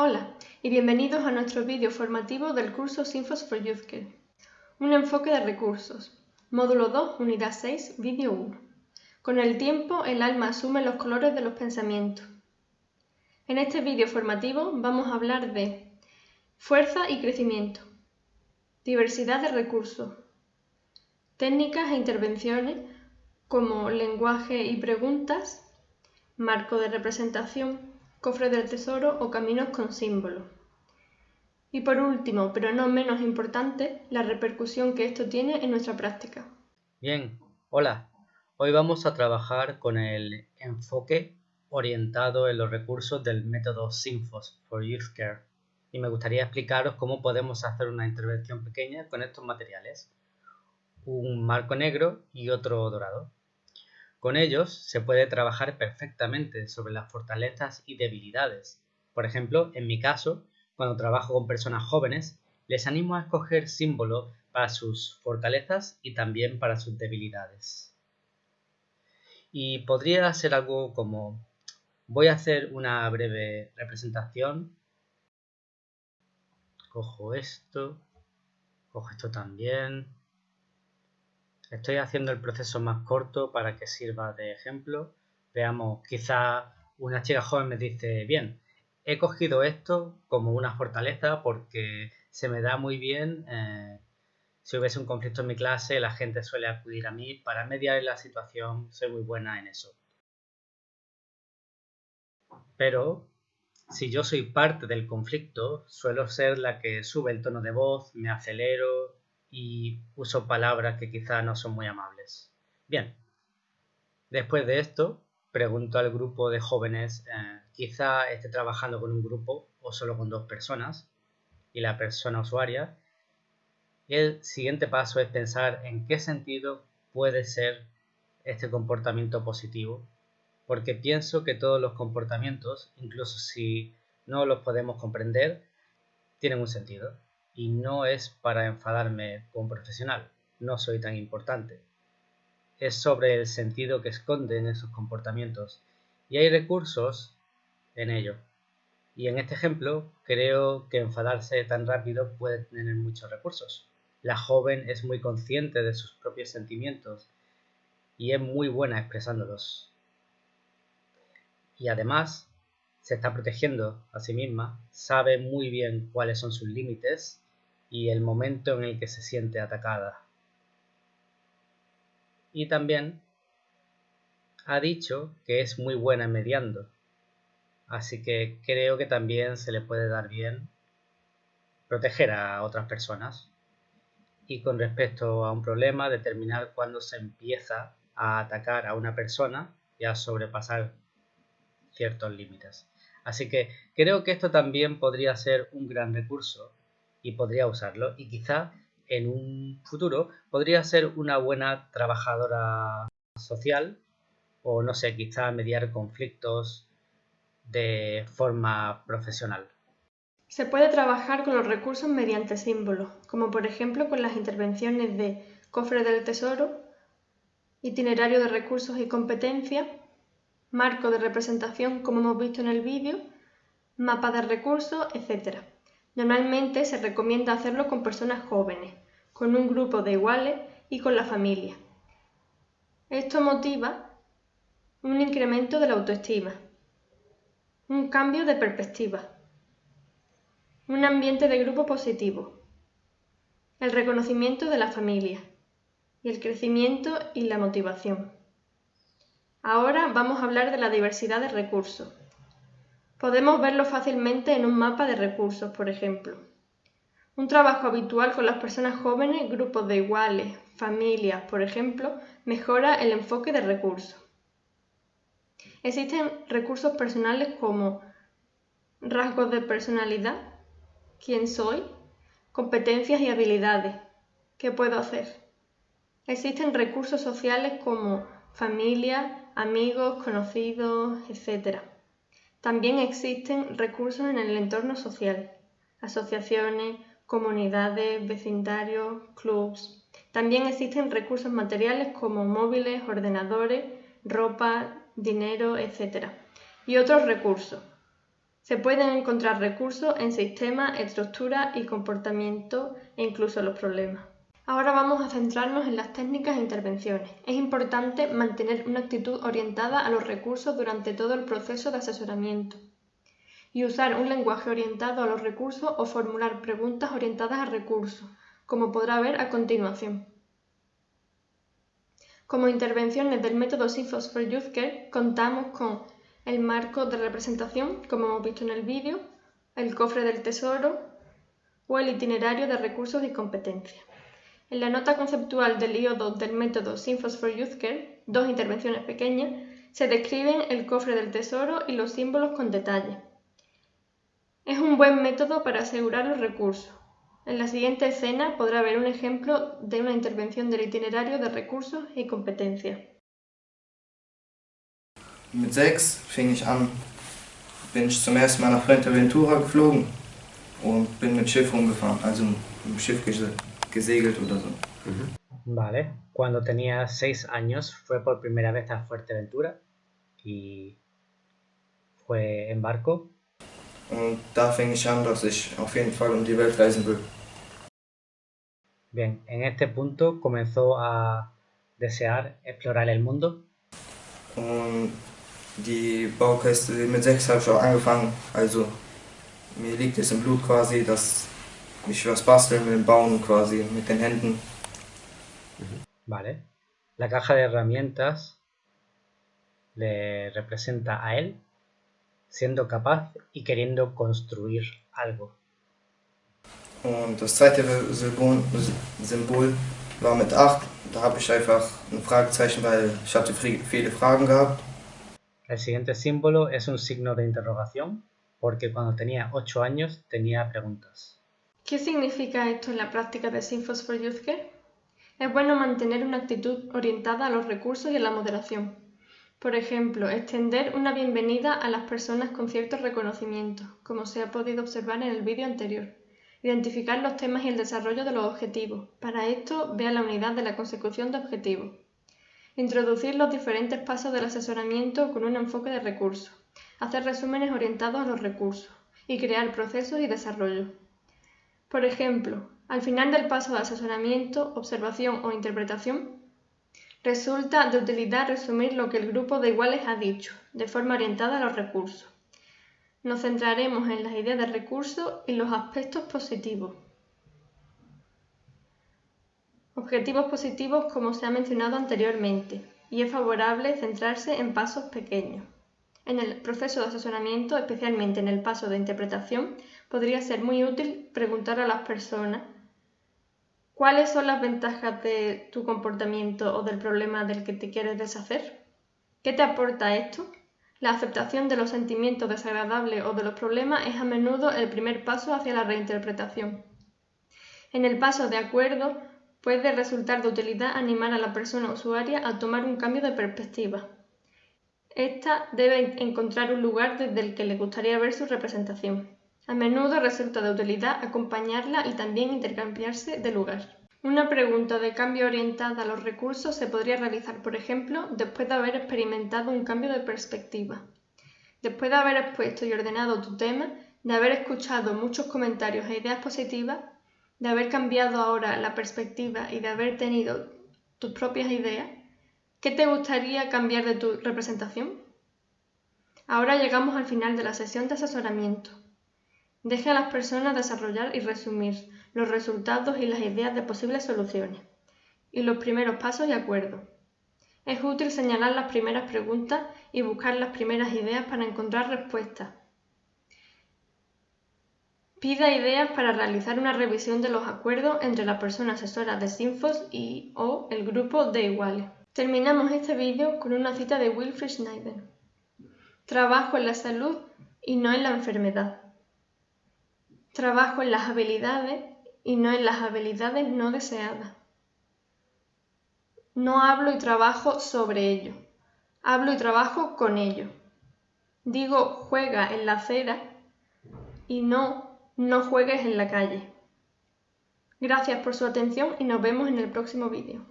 Hola y bienvenidos a nuestro vídeo formativo del curso Sinfos for YouthCare. Un enfoque de recursos. Módulo 2, unidad 6, vídeo 1. Con el tiempo, el alma asume los colores de los pensamientos. En este vídeo formativo vamos a hablar de fuerza y crecimiento, diversidad de recursos, técnicas e intervenciones como lenguaje y preguntas, marco de representación, cofre del tesoro o caminos con símbolo. Y por último, pero no menos importante, la repercusión que esto tiene en nuestra práctica. Bien, hola. Hoy vamos a trabajar con el enfoque orientado en los recursos del método SINFOS for Youth Care y me gustaría explicaros cómo podemos hacer una intervención pequeña con estos materiales, un marco negro y otro dorado. Con ellos se puede trabajar perfectamente sobre las fortalezas y debilidades. Por ejemplo, en mi caso, cuando trabajo con personas jóvenes, les animo a escoger símbolos para sus fortalezas y también para sus debilidades. Y podría ser algo como voy a hacer una breve representación. Cojo esto, cojo esto también, Estoy haciendo el proceso más corto para que sirva de ejemplo. Veamos, quizá una chica joven me dice, bien, he cogido esto como una fortaleza porque se me da muy bien. Eh, si hubiese un conflicto en mi clase, la gente suele acudir a mí para mediar la situación. Soy muy buena en eso. Pero si yo soy parte del conflicto, suelo ser la que sube el tono de voz, me acelero, y uso palabras que quizá no son muy amables. Bien, después de esto, pregunto al grupo de jóvenes, eh, quizá esté trabajando con un grupo o solo con dos personas y la persona usuaria. el siguiente paso es pensar en qué sentido puede ser este comportamiento positivo, porque pienso que todos los comportamientos, incluso si no los podemos comprender, tienen un sentido y no es para enfadarme con profesional, no soy tan importante. Es sobre el sentido que esconden esos comportamientos y hay recursos en ello. Y en este ejemplo creo que enfadarse tan rápido puede tener muchos recursos. La joven es muy consciente de sus propios sentimientos y es muy buena expresándolos. Y además se está protegiendo a sí misma, sabe muy bien cuáles son sus límites y el momento en el que se siente atacada. Y también ha dicho que es muy buena mediando, así que creo que también se le puede dar bien proteger a otras personas. Y con respecto a un problema, determinar cuándo se empieza a atacar a una persona y a sobrepasar ciertos límites. Así que creo que esto también podría ser un gran recurso y podría usarlo y quizá en un futuro podría ser una buena trabajadora social o no sé, quizá mediar conflictos de forma profesional. Se puede trabajar con los recursos mediante símbolos, como por ejemplo con las intervenciones de cofre del tesoro, itinerario de recursos y competencias, marco de representación como hemos visto en el vídeo, mapa de recursos, etc. Normalmente se recomienda hacerlo con personas jóvenes, con un grupo de iguales y con la familia. Esto motiva un incremento de la autoestima, un cambio de perspectiva, un ambiente de grupo positivo, el reconocimiento de la familia y el crecimiento y la motivación. Ahora vamos a hablar de la diversidad de recursos. Podemos verlo fácilmente en un mapa de recursos, por ejemplo. Un trabajo habitual con las personas jóvenes, grupos de iguales, familias, por ejemplo, mejora el enfoque de recursos. Existen recursos personales como rasgos de personalidad, quién soy, competencias y habilidades, qué puedo hacer. Existen recursos sociales como familia, amigos, conocidos, etc. También existen recursos en el entorno social, asociaciones, comunidades, vecindarios, clubs. También existen recursos materiales como móviles, ordenadores, ropa, dinero, etc. Y otros recursos, Se pueden encontrar recursos en sistemas, estructuras y comportamiento e incluso los problemas. Ahora vamos a centrarnos en las técnicas e intervenciones. Es importante mantener una actitud orientada a los recursos durante todo el proceso de asesoramiento y usar un lenguaje orientado a los recursos o formular preguntas orientadas a recursos, como podrá ver a continuación. Como intervenciones del método SIFOS for Youth Care contamos con el marco de representación, como hemos visto en el vídeo, el cofre del tesoro o el itinerario de recursos y competencias. En la nota conceptual del IO2 del método Symphos for Youth Care, dos intervenciones pequeñas, se describen el cofre del tesoro y los símbolos con detalle. Es un buen método para asegurar los recursos. En la siguiente escena podrá ver un ejemplo de una intervención del itinerario de recursos y competencias. Mit sechs fing ich an, bin ich zum ersten Mal nach Fuerteventura geflogen und bin mit Schiff rumgefahren, also im Schiff gesegelt oder so. Vale, cuando tenía seis años fue por primera vez a Fuerteventura y fue en barco. Und da fing ich an, dass ich auf jeden Fall um die Welt reisen will. Bien, en este punto comenzó a desear explorar el mundo. Und die Baukäste mit sechs habe ich auch angefangen, also mir liegt es im Blut quasi, dass ich was basteln bauen quasi mit den Händen. Vale. La caja de herramientas le representa a él siendo capaz y queriendo construir algo. Und das zweite Symbol, Symbol war mit 8. Da habe ich einfach ein Fragezeichen, weil ich hatte viele Fragen gehabt. El siguiente símbolo es un signo de interrogación porque cuando tenía 8 años tenía preguntas. ¿Qué significa esto en la práctica de Symphos for Youth Care? Es bueno mantener una actitud orientada a los recursos y a la moderación. Por ejemplo, extender una bienvenida a las personas con ciertos reconocimientos, como se ha podido observar en el vídeo anterior. Identificar los temas y el desarrollo de los objetivos. Para esto, vea la unidad de la consecución de objetivos. Introducir los diferentes pasos del asesoramiento con un enfoque de recursos. Hacer resúmenes orientados a los recursos. Y crear procesos y desarrollo. Por ejemplo, al final del paso de asesoramiento, observación o interpretación, resulta de utilidad resumir lo que el grupo de iguales ha dicho, de forma orientada a los recursos. Nos centraremos en las ideas de recursos y los aspectos positivos. Objetivos positivos como se ha mencionado anteriormente, y es favorable centrarse en pasos pequeños. En el proceso de asesoramiento, especialmente en el paso de interpretación, podría ser muy útil preguntar a las personas cuáles son las ventajas de tu comportamiento o del problema del que te quieres deshacer. ¿Qué te aporta esto? La aceptación de los sentimientos desagradables o de los problemas es a menudo el primer paso hacia la reinterpretación. En el paso de acuerdo puede resultar de utilidad animar a la persona usuaria a tomar un cambio de perspectiva. Esta debe encontrar un lugar desde el que le gustaría ver su representación. A menudo resulta de utilidad acompañarla y también intercambiarse de lugar. Una pregunta de cambio orientada a los recursos se podría realizar, por ejemplo, después de haber experimentado un cambio de perspectiva. Después de haber expuesto y ordenado tu tema, de haber escuchado muchos comentarios e ideas positivas, de haber cambiado ahora la perspectiva y de haber tenido tus propias ideas, ¿qué te gustaría cambiar de tu representación? Ahora llegamos al final de la sesión de asesoramiento. Deje a las personas desarrollar y resumir los resultados y las ideas de posibles soluciones y los primeros pasos y acuerdos. Es útil señalar las primeras preguntas y buscar las primeras ideas para encontrar respuestas. Pida ideas para realizar una revisión de los acuerdos entre la persona asesora de Sinfos y o el grupo de iguales. Terminamos este vídeo con una cita de Wilfried Schneider. Trabajo en la salud y no en la enfermedad. Trabajo en las habilidades y no en las habilidades no deseadas. No hablo y trabajo sobre ello, hablo y trabajo con ello. Digo juega en la acera y no no juegues en la calle. Gracias por su atención y nos vemos en el próximo vídeo.